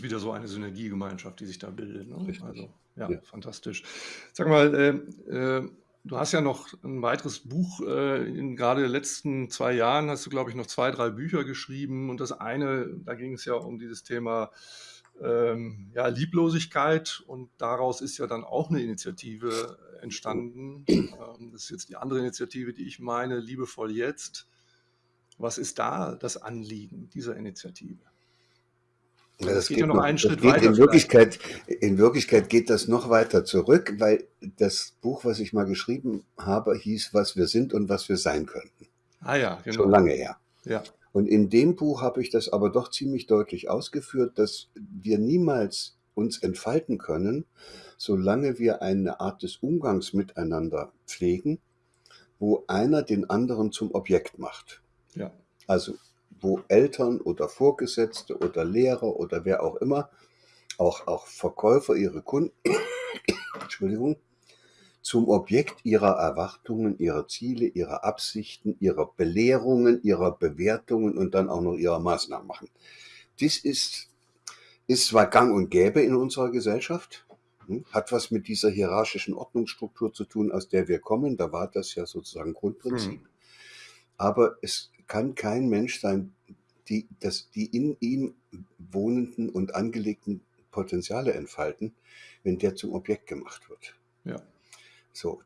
ist wieder so eine Synergiegemeinschaft, die sich da bildet. Ne? Also, ja, Ja. fantastisch. Sag mal, äh, äh, du hast ja noch ein weiteres Buch, äh, in gerade den letzten zwei Jahren hast du, glaube ich, noch zwei, drei Bücher geschrieben. Und das eine, da ging es ja um dieses Thema ähm, ja, Lieblosigkeit. Und daraus ist ja dann auch eine Initiative entstanden. Ähm, das ist jetzt die andere Initiative, die ich meine, Liebevoll Jetzt. Was ist da das Anliegen dieser Initiative? Ja, das geht ja noch einen Schritt geht weiter In Wirklichkeit, in Wirklichkeit geht das noch weiter zurück, weil das Buch, was ich mal geschrieben habe, hieß, was wir sind und was wir sein könnten. Ah ja, genau. Schon lange her. Ja, Und in dem Buch habe ich das aber doch ziemlich deutlich ausgeführt, dass wir niemals uns entfalten können, solange wir eine Art des Umgangs miteinander pflegen, wo einer den anderen zum Objekt macht. ja, Also wo Eltern oder Vorgesetzte oder Lehrer oder wer auch immer, auch, auch Verkäufer ihre Kunden, Entschuldigung, zum Objekt ihrer Erwartungen, ihrer Ziele, ihrer Absichten, ihrer Belehrungen, ihrer Bewertungen und dann auch noch ihrer Maßnahmen machen. Dies ist, ist zwar gang und gäbe in unserer Gesellschaft, hm, hat was mit dieser hierarchischen Ordnungsstruktur zu tun, aus der wir kommen. Da war das ja sozusagen Grundprinzip. Aber es kann kein Mensch sein, die, das, die in ihm wohnenden und angelegten Potenziale entfalten, wenn der zum Objekt gemacht wird. ja. So,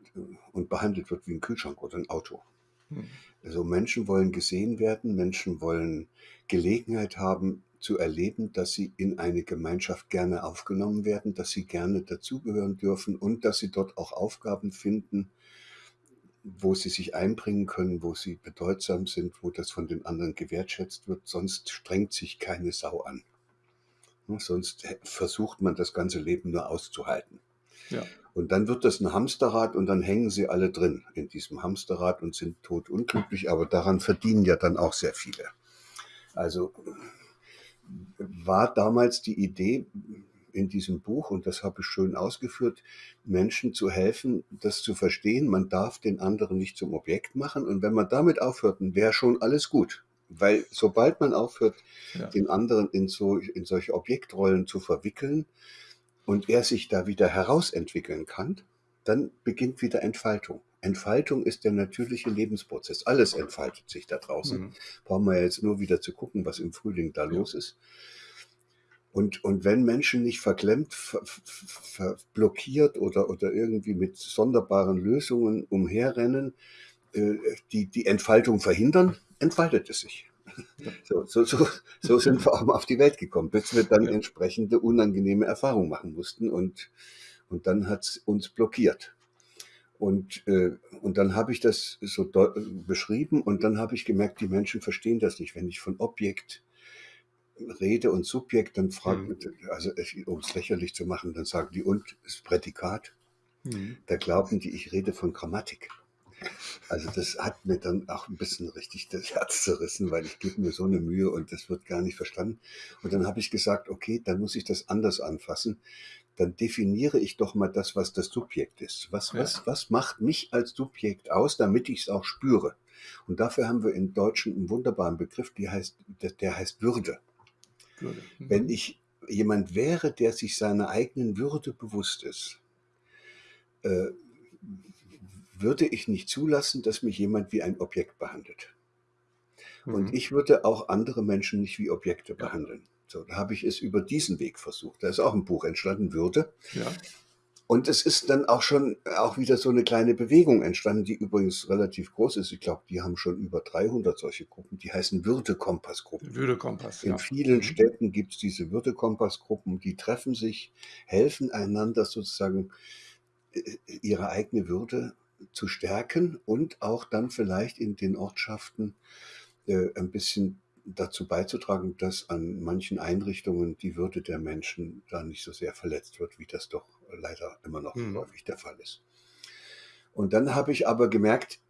und behandelt wird wie ein Kühlschrank oder ein Auto. Hm. Also Menschen wollen gesehen werden, Menschen wollen Gelegenheit haben zu erleben, dass sie in eine Gemeinschaft gerne aufgenommen werden, dass sie gerne dazugehören dürfen und dass sie dort auch Aufgaben finden, wo sie sich einbringen können, wo sie bedeutsam sind, wo das von den anderen gewertschätzt wird. Sonst strengt sich keine Sau an. Sonst versucht man das ganze Leben nur auszuhalten. Ja, Und dann wird das ein Hamsterrad und dann hängen sie alle drin in diesem Hamsterrad und sind totunglücklich, aber daran verdienen ja dann auch sehr viele. Also war damals die Idee in diesem Buch, und das habe ich schön ausgeführt, Menschen zu helfen, das zu verstehen. Man darf den anderen nicht zum Objekt machen. Und wenn man damit aufhört, dann wäre schon alles gut. Weil sobald man aufhört, ja, den anderen in, so, in solche Objektrollen zu verwickeln und er sich da wieder herausentwickeln kann, dann beginnt wieder Entfaltung. Entfaltung ist der natürliche Lebensprozess. Alles entfaltet sich da draußen. Mhm. Brauchen wir jetzt nur wieder zu gucken, was im Frühling da Ja. los ist. Und, und wenn Menschen nicht verklemmt, ver, ver, blockiert oder, oder irgendwie mit sonderbaren Lösungen umherrennen, äh, die die Entfaltung verhindern, entfaltet es sich. So, so, so, so sind wir auch mal auf die Welt gekommen, bis wir dann entsprechende unangenehme Erfahrungen machen mussten und, und dann hat es uns blockiert. Und, äh, und dann habe ich das so beschrieben und dann habe ich gemerkt, die Menschen verstehen das nicht. Wenn ich von Objekt rede und Subjekt, dann fragt, Mhm. also um es lächerlich zu machen, dann sagen die, und das Prädikat, Mhm. da glauben die, ich rede von Grammatik. Also das hat mir dann auch ein bisschen richtig das Herz zerrissen, weil ich gebe mir so eine Mühe und das wird gar nicht verstanden. Und dann habe ich gesagt, okay, dann muss ich das anders anfassen. Dann definiere ich doch mal das, was das Subjekt ist. Was, Ja. was, was macht mich als Subjekt aus, damit ich es auch spüre? Und dafür haben wir im Deutschen einen wunderbaren Begriff, die heißt, der, der heißt Würde. Würde. Mhm. Wenn ich jemand wäre, der sich seiner eigenen Würde bewusst ist, äh, würde ich nicht zulassen, dass mich jemand wie ein Objekt behandelt. Und Mhm. ich würde auch andere Menschen nicht wie Objekte Ja. behandeln. So, da habe ich es über diesen Weg versucht. Da ist auch ein Buch entstanden, Würde. Ja, Und es ist dann auch schon auch wieder so eine kleine Bewegung entstanden, die übrigens relativ groß ist. Ich glaube, die haben schon über 300 solche Gruppen. Die heißen Würde-Kompass-Gruppen. Würde-Kompass, In ja. vielen Mhm. Städten gibt es diese Würde-Kompass-Gruppen, die treffen sich, helfen einander sozusagen äh, ihre eigene Würde zu stärken und auch dann vielleicht in den Ortschaften äh, ein bisschen dazu beizutragen, dass an manchen Einrichtungen die Würde der Menschen da nicht so sehr verletzt wird, wie das doch leider immer noch Mhm. häufig der Fall ist. Und dann habe ich aber gemerkt,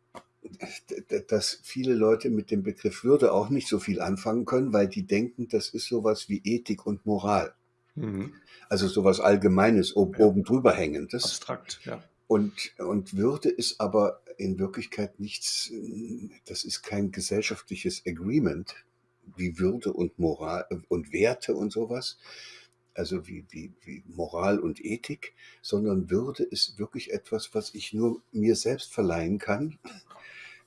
dass viele Leute mit dem Begriff Würde auch nicht so viel anfangen können, weil die denken, das ist sowas wie Ethik und Moral. Mhm. Also sowas Allgemeines, ob, Ja. oben drüber hängendes. Abstrakt, ja. Und, und Würde ist aber in Wirklichkeit nichts, das ist kein gesellschaftliches Agreement wie Würde und Moral und Werte und sowas. also wie, wie, wie Moral und Ethik, sondern Würde ist wirklich etwas, was ich nur mir selbst verleihen kann,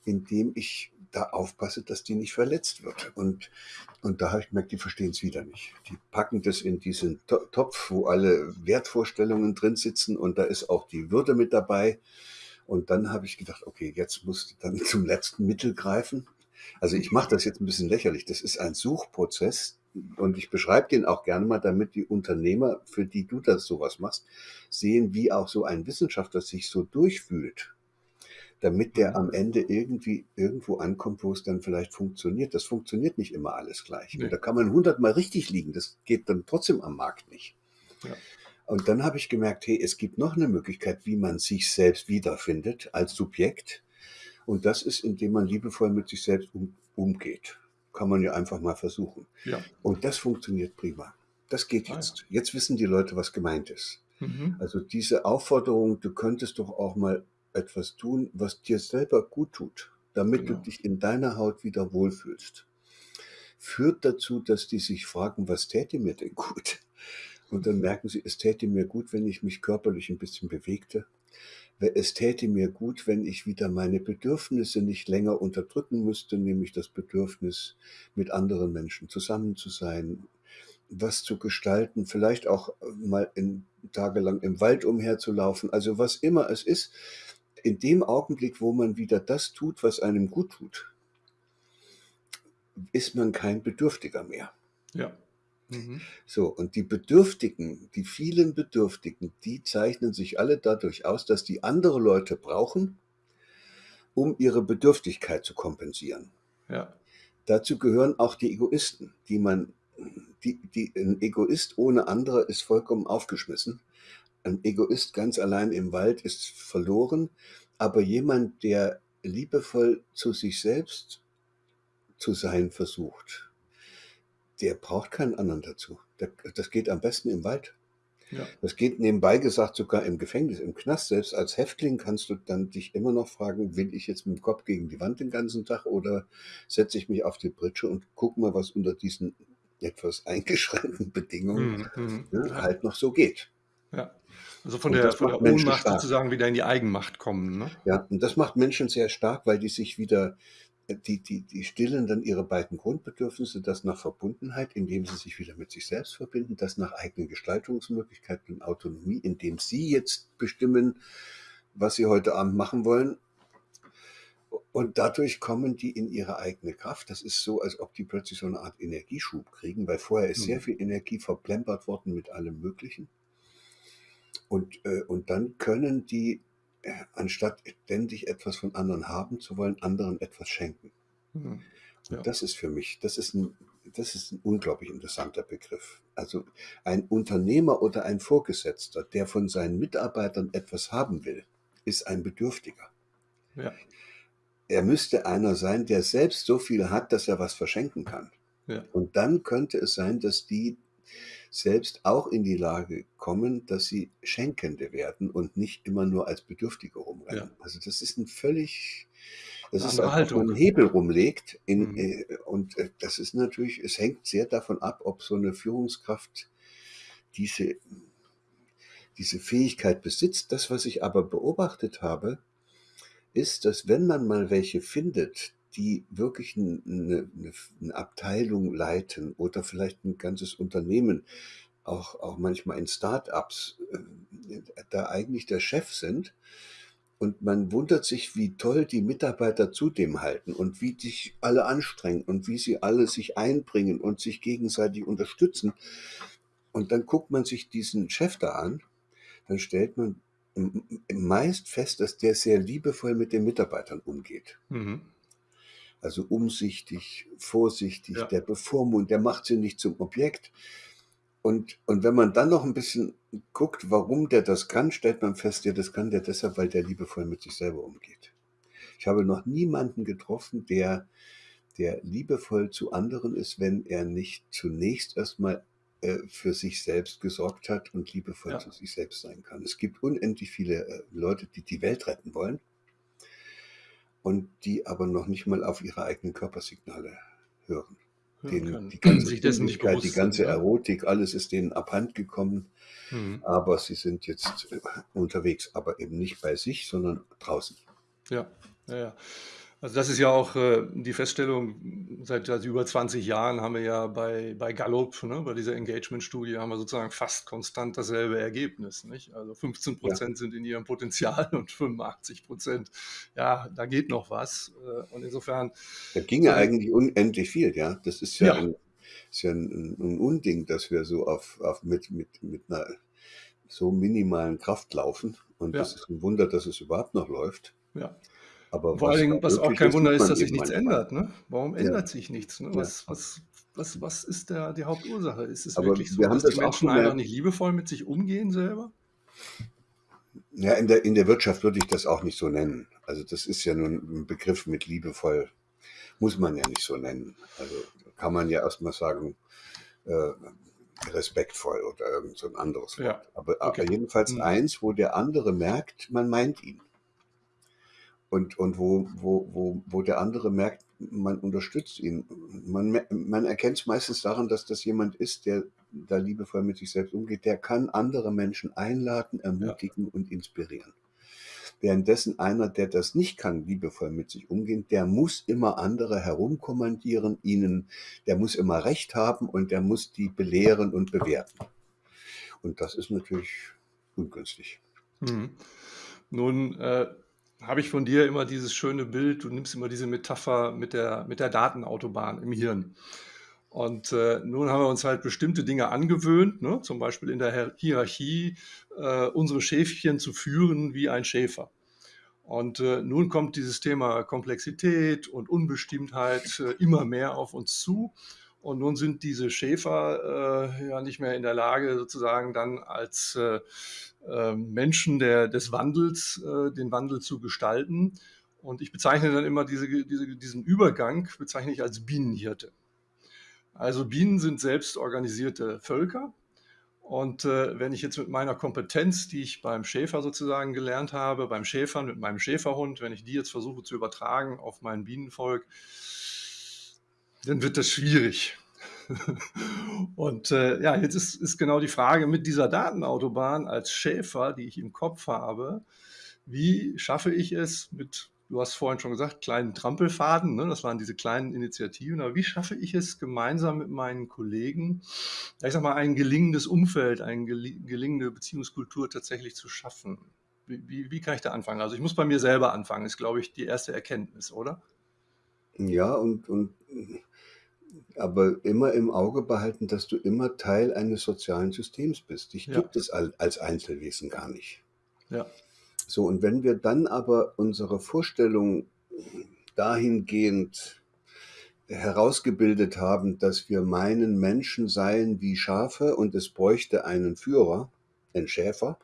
indem ich da aufpasse, dass die nicht verletzt wird. Und, und da habe ich gemerkt, die verstehen es wieder nicht. Die packen das in diesen To- Topf, wo alle Wertvorstellungen drin sitzen und da ist auch die Würde mit dabei. Und dann habe ich gedacht, okay, jetzt musst du dann zum letzten Mittel greifen. Also ich mache das jetzt ein bisschen lächerlich. Das ist ein Suchprozess und ich beschreibe den auch gerne mal, damit die Unternehmer, für die du das sowas machst, sehen, wie auch so ein Wissenschaftler sich so durchfühlt, damit der am Ende irgendwie irgendwo ankommt, wo es dann vielleicht funktioniert. Das funktioniert nicht immer alles gleich. Nee. Und da kann man hundertmal richtig liegen. Das geht dann trotzdem am Markt nicht. Ja. Und dann habe ich gemerkt, hey, es gibt noch eine Möglichkeit, wie man sich selbst wiederfindet als Subjekt. Und das ist, indem man liebevoll mit sich selbst um, umgeht. Kann man ja einfach mal versuchen. Ja. Und das funktioniert prima. Das geht Ah, jetzt. Jetzt wissen die Leute, was gemeint ist. Mhm. Also diese Aufforderung, du könntest doch auch mal etwas tun, was dir selber gut tut, damit Genau. du dich in deiner Haut wieder wohlfühlst, führt dazu, dass die sich fragen, was täte mir denn gut? Und dann merken sie, es täte mir gut, wenn ich mich körperlich ein bisschen bewegte. Es täte mir gut, wenn ich wieder meine Bedürfnisse nicht länger unterdrücken müsste, nämlich das Bedürfnis, mit anderen Menschen zusammen zu sein, was zu gestalten, vielleicht auch mal in, tagelang im Wald umherzulaufen, also was immer es ist, in dem Augenblick, wo man wieder das tut, was einem gut tut, ist man kein Bedürftiger mehr. Ja. Mhm. So, und die Bedürftigen, die vielen Bedürftigen, die zeichnen sich alle dadurch aus, dass die andere Leute brauchen, um ihre Bedürftigkeit zu kompensieren. Ja. Dazu gehören auch die Egoisten, die man, die, die, ein Egoist ohne andere ist vollkommen aufgeschmissen. Ein Egoist ganz allein im Wald ist verloren, aber jemand, der liebevoll zu sich selbst zu sein versucht, der braucht keinen anderen dazu. Der- Das geht am besten im Wald. Ja. Das geht nebenbei gesagt sogar im Gefängnis, im Knast. Selbst als Häftling kannst du dann dich immer noch fragen, will ich jetzt mit dem Kopf gegen die Wand den ganzen Tag oder setze ich mich auf die Pritsche und guck mal, was unter diesen etwas eingeschränkten Bedingungen Mhm. Mhm. ne, Ja. halt noch so geht. ja. Also von Und der, von der Ohnmacht sozusagen wieder in die Eigenmacht kommen. Ne? Ja, und das macht Menschen sehr stark, weil die sich wieder, die, die, die stillen dann ihre beiden Grundbedürfnisse, das nach Verbundenheit, indem sie sich wieder mit sich selbst verbinden, das nach eigenen Gestaltungsmöglichkeiten und Autonomie, indem sie jetzt bestimmen, was sie heute Abend machen wollen. Und dadurch kommen die in ihre eigene Kraft. Das ist so, als ob die plötzlich so eine Art Energieschub kriegen, weil vorher ist Mhm. sehr viel Energie verplempert worden mit allem Möglichen. Und, äh, und dann können die, anstatt ständig etwas von anderen haben zu wollen, anderen etwas schenken. Mhm. Und Ja. das ist für mich, das ist, ein, das ist ein unglaublich interessanter Begriff. Also ein Unternehmer oder ein Vorgesetzter, der von seinen Mitarbeitern etwas haben will, ist ein Bedürftiger. Ja. Er müsste einer sein, der selbst so viel hat, dass er was verschenken kann. Ja. Und dann könnte es sein, dass die selbst auch in die Lage kommen, dass sie Schenkende werden und nicht immer nur als Bedürftige rumrennen. Also das ist ein völlig, das Eine ist, andere als man Haltung. einen Hebel rumlegt. In, Mhm. äh, und äh, das ist natürlich, es hängt sehr davon ab, ob so eine Führungskraft diese, diese Fähigkeit besitzt. Das, was ich aber beobachtet habe, ist, dass wenn man mal welche findet, die wirklich eine, eine, eine Abteilung leiten oder vielleicht ein ganzes Unternehmen, auch, auch manchmal in Start-ups, äh, da eigentlich der Chef sind. Und man wundert sich, wie toll die Mitarbeiter zu dem halten und wie sich alle anstrengen und wie sie alle sich einbringen und sich gegenseitig unterstützen. Und dann guckt man sich diesen Chef da an, dann stellt man meist fest, dass der sehr liebevoll mit den Mitarbeitern umgeht. Mhm. Also umsichtig, vorsichtig, Ja. der bevormundet, der macht sie nicht zum Objekt. Und, und wenn man dann noch ein bisschen guckt, warum der das kann, stellt man fest, ja, das kann der deshalb, weil der liebevoll mit sich selber umgeht. Ich habe noch niemanden getroffen, der, der liebevoll zu anderen ist, wenn er nicht zunächst erstmal äh, für sich selbst gesorgt hat und liebevoll Ja. zu sich selbst sein kann. Es gibt unendlich viele äh, Leute, die die Welt retten wollen und die aber noch nicht mal auf ihre eigenen Körpersignale hören. den, die ganze sich dessen nicht bewusst die ganze sind? Erotik, alles ist denen abhand gekommen. Mhm. Aber sie sind jetzt äh, unterwegs, aber eben nicht bei sich, sondern draußen. Ja, ja, ja. Also das ist ja auch äh, die Feststellung, seit, seit, über 20 Jahren haben wir ja bei, bei Gallup, ne, bei dieser Engagement-Studie, haben wir sozusagen fast konstant dasselbe Ergebnis. Nicht? Also 15 Prozent ja. sind in ihrem Potenzial und 85 Prozent, ja, da geht noch was. Äh, und insofern. Da ging ja äh, eigentlich unendlich viel, ja. Das ist ja, ja. Ein, ist ja ein, ein, Unding, dass wir so auf, auf mit, mit, mit einer so minimalen Kraft laufen. Und ja. das ist ein Wunder, dass es überhaupt noch läuft. Ja. Aber Vor allen Dingen, was auch kein Wunder ist, dass sich nichts ändert. Ne? Warum ja. ändert sich nichts? Ne? Was, was, was, was ist der, die Hauptursache? Ist es Aber wirklich so, dass das die Menschen einfach nicht liebevoll mit sich umgehen selber? Ja, in der, in der Wirtschaft würde ich das auch nicht so nennen. Also das ist ja nun ein Begriff mit liebevoll, muss man ja nicht so nennen. Also kann man ja erstmal sagen, äh, respektvoll oder irgend so ein anderes Wort. Ja. Aber, okay. aber jedenfalls mhm. eins, wo der andere merkt, man meint ihn und, und wo, wo, wo, wo der andere merkt, man unterstützt ihn. Man, man erkennt es meistens daran, dass das jemand ist, der da liebevoll mit sich selbst umgeht, der kann andere Menschen einladen, ermutigen ja. und inspirieren. Währenddessen einer, der das nicht kann, liebevoll mit sich umgehen, der muss immer andere herumkommandieren, ihnen, der muss immer Recht haben und der muss die belehren und bewerten. Und das ist natürlich ungünstig. Hm. Nun, äh habe ich von dir immer dieses schöne Bild, du nimmst immer diese Metapher mit der, mit der Datenautobahn im Hirn. Und äh, nun haben wir uns halt bestimmte Dinge angewöhnt, ne? zum Beispiel in der Hierarchie äh, unsere Schäfchen zu führen wie ein Schäfer. Und äh, nun kommt dieses Thema Komplexität und Unbestimmtheit äh, immer mehr auf uns zu. Und nun sind diese Schäfer äh, ja nicht mehr in der Lage, sozusagen dann als äh, äh, Menschen der, des Wandels äh, den Wandel zu gestalten. Und ich bezeichne dann immer diese, diese, diesen Übergang, bezeichne ich als Bienenhirte. Also Bienen sind selbst organisierte Völker. Und äh, wenn ich jetzt mit meiner Kompetenz, die ich beim Schäfer sozusagen gelernt habe, beim Schäfern, mit meinem Schäferhund, wenn ich die jetzt versuche zu übertragen auf mein Bienenvolk, dann wird das schwierig. Und äh, ja, jetzt ist, ist genau die Frage mit dieser Datenautobahn als Schäfer, die ich im Kopf habe, wie schaffe ich es mit, du hast vorhin schon gesagt, kleinen Trampelfaden, ne? das waren diese kleinen Initiativen, aber wie schaffe ich es gemeinsam mit meinen Kollegen, ich sag mal, ein gelingendes Umfeld, eine gelingende Beziehungskultur tatsächlich zu schaffen? Wie, wie, wie kann ich da anfangen? Also ich muss bei mir selber anfangen, ist, glaube ich, die erste Erkenntnis, oder? Ja, und, und aber immer im Auge behalten, dass du immer Teil eines sozialen Systems bist. Dich ja. gibt es als Einzelwesen gar nicht. Ja. So, und wenn wir dann aber unsere Vorstellung dahingehend herausgebildet haben, dass wir meinen, Menschen seien wie Schafe und es bräuchte einen Führer, einen Schäfer,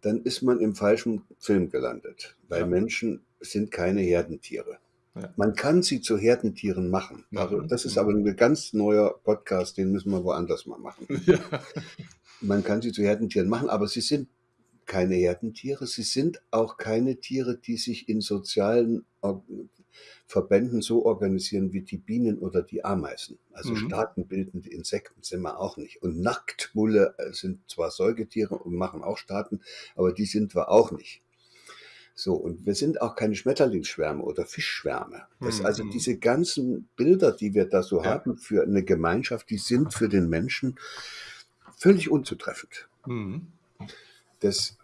dann ist man im falschen Film gelandet, weil ja. Menschen sind keine Herdentiere. Ja. Man kann sie zu Herdentieren machen. Also das ist aber ein ganz neuer Podcast, den müssen wir woanders mal machen. Ja. Man kann sie zu Herdentieren machen, aber sie sind keine Herdentiere. Sie sind auch keine Tiere, die sich in sozialen Verbänden so organisieren wie die Bienen oder die Ameisen. Also mhm. staatenbildende Insekten sind wir auch nicht. Und Nacktmulle äh, sind zwar Säugetiere und machen auch Staaten, aber die sind wir auch nicht. So, und wir sind auch keine Schmetterlingsschwärme oder Fischschwärme. Das, mhm. Also diese ganzen Bilder, die wir da so ja. haben für eine Gemeinschaft, die sind für den Menschen völlig unzutreffend. Mhm. Das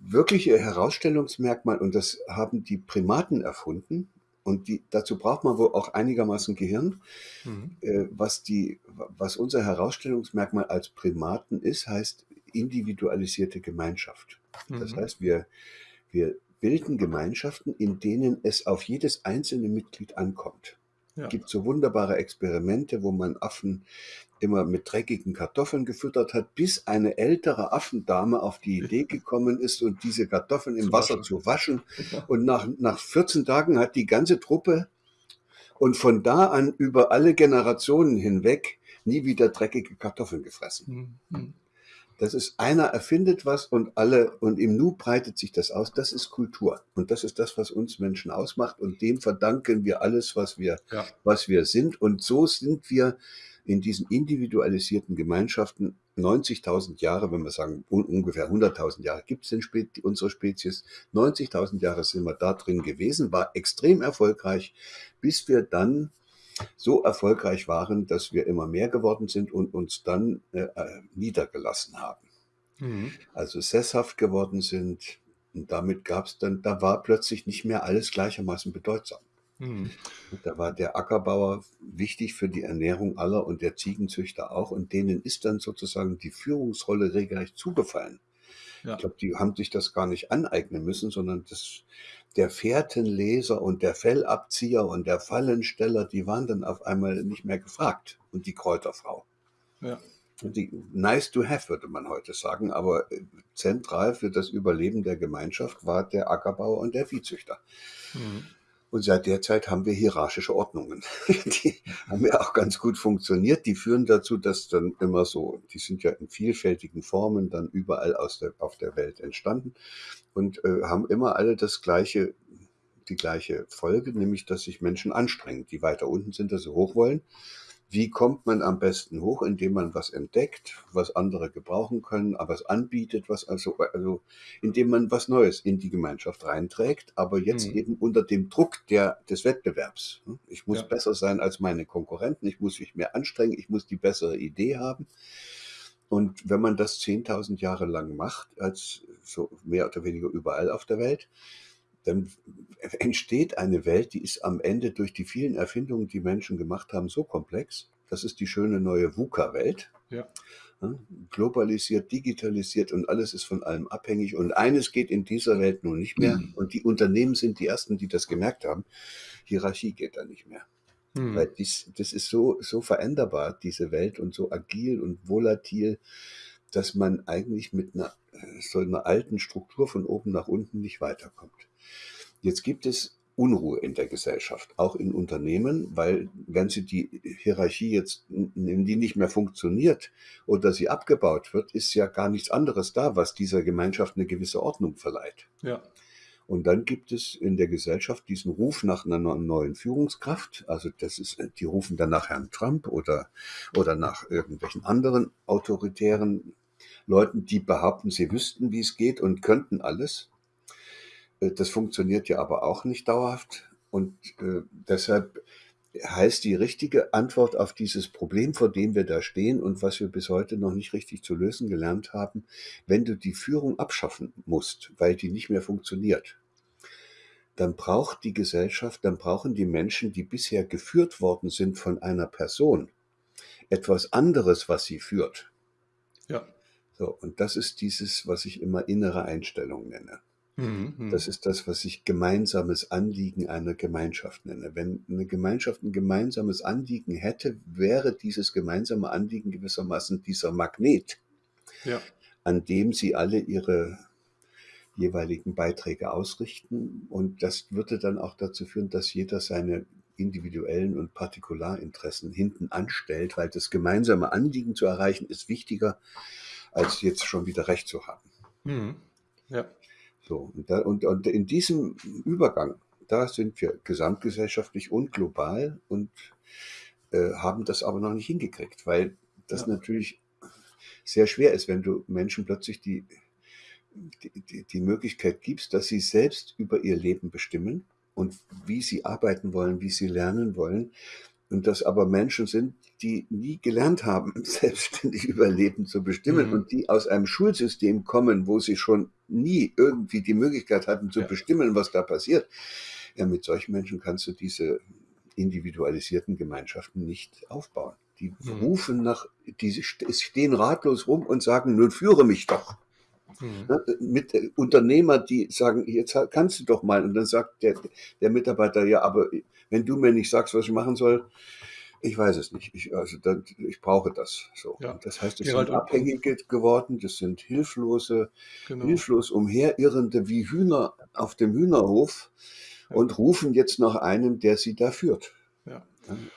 wirkliche Herausstellungsmerkmal, und das haben die Primaten erfunden, und die, dazu braucht man wohl auch einigermaßen Gehirn. Mhm. Äh, was, die, was unser Herausstellungsmerkmal als Primaten ist, heißt individualisierte Gemeinschaft. Mhm. Das heißt, wir, wir bilden Gemeinschaften, in denen es auf jedes einzelne Mitglied ankommt. Ja. Es gibt so wunderbare Experimente, wo man Affen immer mit dreckigen Kartoffeln gefüttert hat, bis eine ältere Affendame auf die Idee gekommen ist und diese Kartoffeln im zu Wasser waschen. zu waschen. Und nach, nach 14 Tagen hat die ganze Truppe und von da an über alle Generationen hinweg nie wieder dreckige Kartoffeln gefressen. Mhm. Das ist einer erfindet was und alle und im Nu breitet sich das aus. Das ist Kultur und das ist das, was uns Menschen ausmacht und dem verdanken wir alles, was wir, Ja. was wir sind. Und so sind wir in diesen individualisierten Gemeinschaften 90.000 Jahre, wenn wir sagen un ungefähr 100.000 Jahre gibt es Spe unsere Spezies, 90.000 Jahre sind wir da drin gewesen, war extrem erfolgreich, bis wir dann so erfolgreich waren, dass wir immer mehr geworden sind und uns dann äh, äh, niedergelassen haben. Mhm. Also sesshaft geworden sind und damit gab es dann, da war plötzlich nicht mehr alles gleichermaßen bedeutsam. Mhm. Da war der Ackerbauer wichtig für die Ernährung aller und der Ziegenzüchter auch und denen ist dann sozusagen die Führungsrolle regelrecht zugefallen. Ja. Ich glaube, die haben sich das gar nicht aneignen müssen, sondern das, der Fährtenleser und der Fellabzieher und der Fallensteller, die waren dann auf einmal nicht mehr gefragt. Und die Kräuterfrau. Ja. Die, nice to have, würde man heute sagen, aber äh, zentral für das Überleben der Gemeinschaft war der Ackerbauer und der Viehzüchter. Mhm. Und seit der Zeit haben wir hierarchische Ordnungen. Die haben ja auch ganz gut funktioniert. Die führen dazu, dass dann immer so, die sind ja in vielfältigen Formen dann überall aus der, auf der Welt entstanden und äh, haben immer alle das gleiche, die gleiche Folge, nämlich dass sich Menschen anstrengen, die weiter unten sind, dass sie hoch wollen. Wie kommt man am besten hoch, indem man was entdeckt, was andere gebrauchen können, aber es anbietet, was also, also indem man was Neues in die Gemeinschaft reinträgt, aber jetzt Mhm. eben unter dem Druck der, des Wettbewerbs. Ich muss Ja. besser sein als meine Konkurrenten, ich muss mich mehr anstrengen, ich muss die bessere Idee haben. Und wenn man das 10.000 Jahre lang macht, als so mehr oder weniger überall auf der Welt, dann entsteht eine Welt, die ist am Ende durch die vielen Erfindungen, die Menschen gemacht haben, so komplex. Das ist die schöne neue VUCA-Welt. Ja. Globalisiert, digitalisiert und alles ist von allem abhängig. Und eines geht in dieser Welt nun nicht mehr. Und die Unternehmen sind die ersten, die das gemerkt haben. Hierarchie geht da nicht mehr. Mhm. Weil dies, das ist so, so veränderbar, diese Welt, und so agil und volatil, dass man eigentlich mit einer, so einer alten Struktur von oben nach unten nicht weiterkommt. Jetzt gibt es Unruhe in der Gesellschaft, auch in Unternehmen, weil wenn sie die Hierarchie jetzt, wenn die nicht mehr funktioniert oder sie abgebaut wird, ist ja gar nichts anderes da, was dieser Gemeinschaft eine gewisse Ordnung verleiht. Ja. Und dann gibt es in der Gesellschaft diesen Ruf nach einer neuen Führungskraft. Also das ist, die rufen dann nach Herrn Trump oder, oder nach irgendwelchen anderen autoritären Leuten, die behaupten, sie wüssten, wie es geht und könnten alles. Äh, Das funktioniert ja aber auch nicht dauerhaft. Und äh, deshalb heißt die richtige Antwort auf dieses Problem, vor dem wir da stehen und was wir bis heute noch nicht richtig zu lösen gelernt haben, wenn du die Führung abschaffen musst, weil die nicht mehr funktioniert, dann braucht die Gesellschaft, dann brauchen die Menschen, die bisher geführt worden sind von einer Person, etwas anderes, was sie führt. Ja. So, und das ist dieses, was ich immer innere Einstellung nenne. Mhm. Mhm. Das ist das, was ich gemeinsames Anliegen einer Gemeinschaft nenne. Wenn eine Gemeinschaft ein gemeinsames Anliegen hätte, wäre dieses gemeinsame Anliegen gewissermaßen dieser Magnet, ja. an dem sie alle ihre jeweiligen Beiträge ausrichten. Und das würde dann auch dazu führen, dass jeder seine individuellen und Partikularinteressen hinten anstellt, weil das gemeinsame Anliegen zu erreichen ist wichtiger, als jetzt schon wieder Recht zu haben. Mhm. Ja. So, und, da, und, und in diesem Übergang, da sind wir gesamtgesellschaftlich und global und äh, haben das aber noch nicht hingekriegt, weil das Ja. natürlich sehr schwer ist, wenn du Menschen plötzlich die, die, die, die Möglichkeit gibst, dass sie selbst über ihr Leben bestimmen und wie sie arbeiten wollen, wie sie lernen wollen. Und das aber Menschen sind, die nie gelernt haben, selbstständig über Leben zu bestimmen Mhm. und die aus einem Schulsystem kommen, wo sie schon nie irgendwie die Möglichkeit hatten zu Ja. bestimmen, was da passiert. Ja, mit solchen Menschen kannst du diese individualisierten Gemeinschaften nicht aufbauen. Die Mhm. rufen nach, die st- stehen ratlos rum und sagen, nun führe mich doch. Mhm. Mit äh, Unternehmer, die sagen, jetzt kannst du doch mal. Und dann sagt der, der Mitarbeiter, ja, aber wenn du mir nicht sagst, was ich machen soll, ich weiß es nicht. Ich, also dann, ich brauche das. So. Ja. Das heißt, es Gerald, sind und- Abhängige geworden, das sind hilflose, Genau. hilflos umherirrende wie Hühner auf dem Hühnerhof Ja. und rufen jetzt nach einem, der sie da führt. Ja,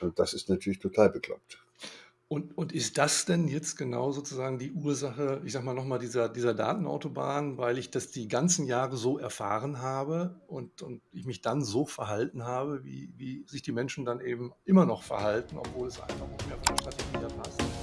Und das ist natürlich total bekloppt. Und und ist das denn jetzt genau sozusagen die Ursache, ich sage mal noch mal, dieser dieser Datenautobahn, weil ich das die ganzen Jahre so erfahren habe und und ich mich dann so verhalten habe, wie wie sich die Menschen dann eben immer noch verhalten, obwohl es einfach nicht mehr von der Strategie her passt?